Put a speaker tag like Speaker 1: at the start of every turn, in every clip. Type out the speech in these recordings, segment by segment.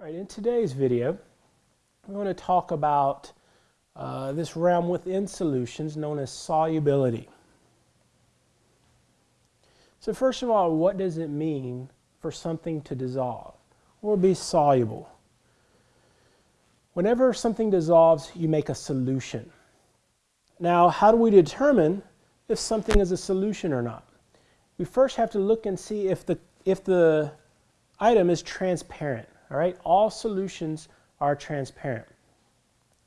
Speaker 1: All right, in today's video, I'm going to talk about uh, this realm within solutions known as solubility. So first of all, what does it mean for something to dissolve or be soluble? Whenever something dissolves, you make a solution. Now, how do we determine if something is a solution or not? We first have to look and see if the, if the item is transparent. All right, all solutions are transparent.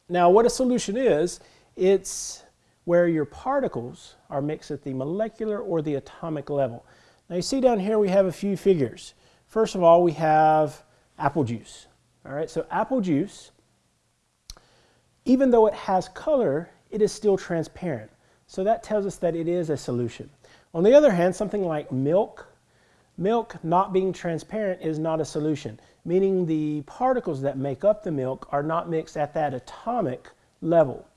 Speaker 1: Now, what a solution is, it's where your particles are mixed at the molecular or the atomic level. Now, you see down here we have a few figures. First of all, we have apple juice. All right, so apple juice, even though it has color, it is still transparent. So that tells us that it is a solution. On the other hand, something like milk, milk not being transparent is not a solution meaning the particles that make up the milk are not mixed at that atomic level.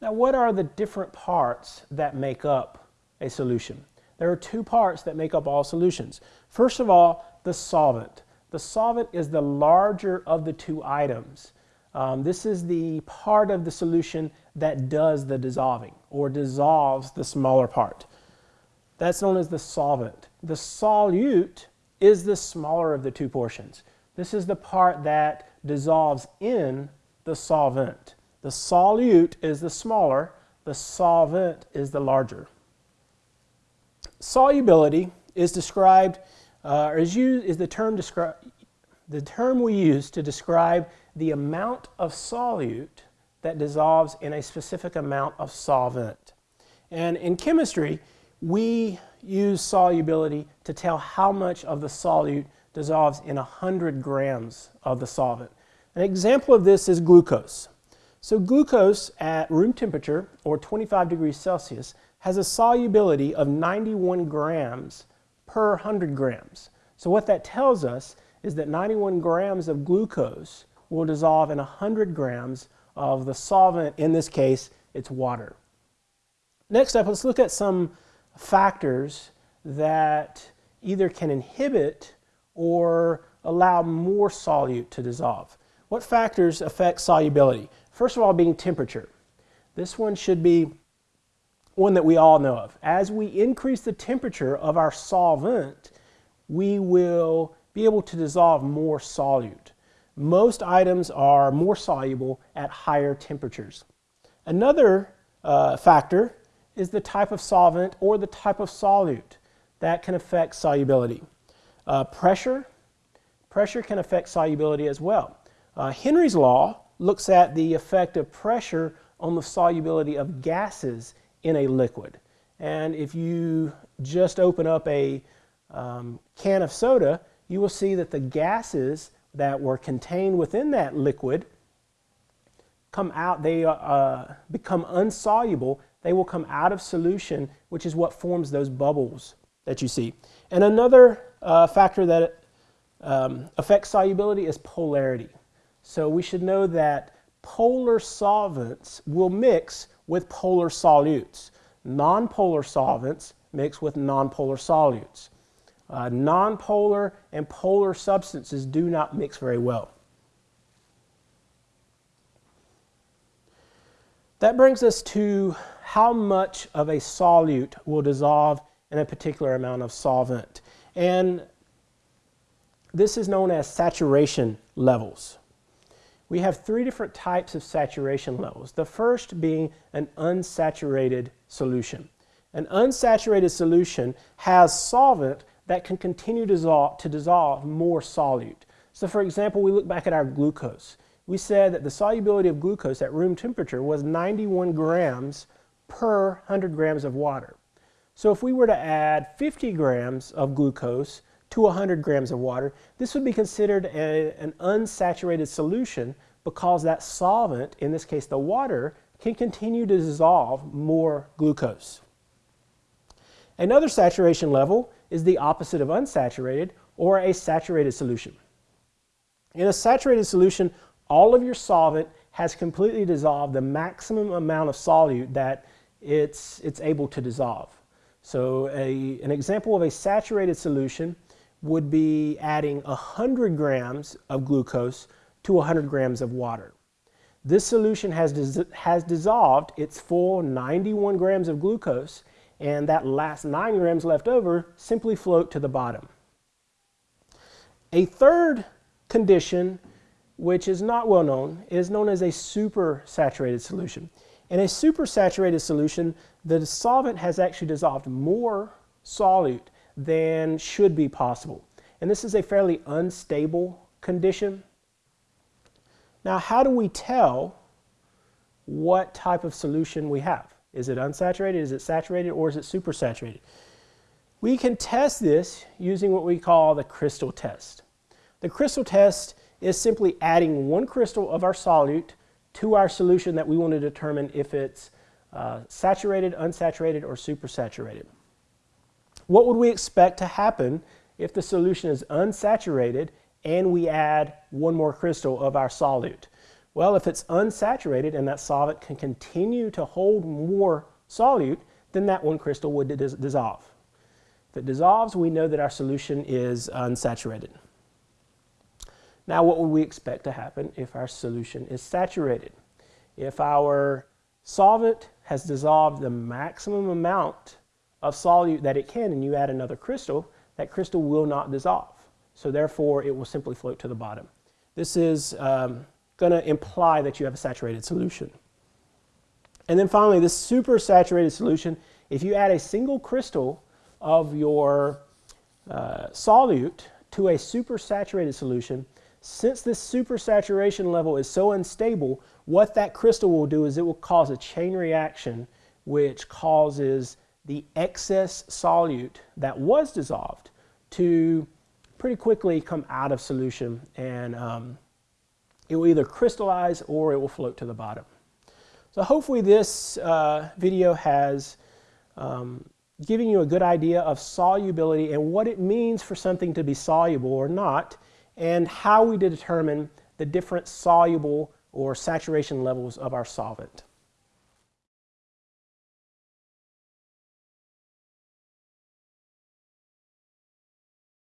Speaker 1: Now, what are the different parts that make up a solution? There are two parts that make up all solutions. First of all, the solvent. The solvent is the larger of the two items. Um, this is the part of the solution that does the dissolving or dissolves the smaller part. That's known as the solvent. The solute is the smaller of the two portions. This is the part that dissolves in the solvent. The solute is the smaller, the solvent is the larger. Solubility is described, uh, is, used, is the term describe the term we use to describe the amount of solute that dissolves in a specific amount of solvent. And in chemistry, we use solubility to tell how much of the solute dissolves in 100 grams of the solvent. An example of this is glucose. So glucose at room temperature, or 25 degrees Celsius, has a solubility of 91 grams per 100 grams. So what that tells us is that 91 grams of glucose will dissolve in 100 grams of the solvent, in this case, it's water. Next up, let's look at some factors that either can inhibit or allow more solute to dissolve. What factors affect solubility? First of all, being temperature. This one should be one that we all know of. As we increase the temperature of our solvent, we will be able to dissolve more solute. Most items are more soluble at higher temperatures. Another uh, factor is the type of solvent or the type of solute that can affect solubility. Uh, pressure, pressure can affect solubility as well. Uh, Henry's law looks at the effect of pressure on the solubility of gases in a liquid. And if you just open up a um, can of soda, you will see that the gases that were contained within that liquid come out, they uh, become insoluble they will come out of solution, which is what forms those bubbles that you see. And another uh, factor that um, affects solubility is polarity. So we should know that polar solvents will mix with polar solutes. Nonpolar solvents mix with nonpolar solutes. Uh, nonpolar and polar substances do not mix very well. That brings us to how much of a solute will dissolve in a particular amount of solvent. And this is known as saturation levels. We have three different types of saturation levels. The first being an unsaturated solution. An unsaturated solution has solvent that can continue to dissolve, to dissolve more solute. So for example, we look back at our glucose. We said that the solubility of glucose at room temperature was 91 grams per 100 grams of water. So if we were to add 50 grams of glucose to 100 grams of water, this would be considered a, an unsaturated solution because that solvent, in this case the water, can continue to dissolve more glucose. Another saturation level is the opposite of unsaturated or a saturated solution. In a saturated solution, all of your solvent has completely dissolved the maximum amount of solute that it's, it's able to dissolve. So a, an example of a saturated solution would be adding 100 grams of glucose to 100 grams of water. This solution has, has dissolved its full 91 grams of glucose and that last 9 grams left over simply float to the bottom. A third condition, which is not well known, is known as a supersaturated solution. In a supersaturated solution, the solvent has actually dissolved more solute than should be possible. And this is a fairly unstable condition. Now, how do we tell what type of solution we have? Is it unsaturated, is it saturated, or is it supersaturated? We can test this using what we call the crystal test. The crystal test is simply adding one crystal of our solute to our solution that we want to determine if it's uh, saturated, unsaturated, or supersaturated. What would we expect to happen if the solution is unsaturated and we add one more crystal of our solute? Well, if it's unsaturated and that solvent can continue to hold more solute, then that one crystal would dis dissolve. If it dissolves, we know that our solution is unsaturated. Now, what would we expect to happen if our solution is saturated? If our solvent has dissolved the maximum amount of solute that it can and you add another crystal, that crystal will not dissolve. So therefore, it will simply float to the bottom. This is um, going to imply that you have a saturated solution. And then finally, this super saturated solution, if you add a single crystal of your uh, solute to a super saturated solution, since this supersaturation level is so unstable, what that crystal will do is it will cause a chain reaction which causes the excess solute that was dissolved to pretty quickly come out of solution and um, it will either crystallize or it will float to the bottom. So hopefully this uh, video has um, given you a good idea of solubility and what it means for something to be soluble or not and how we determine the different soluble or saturation levels of our solvent.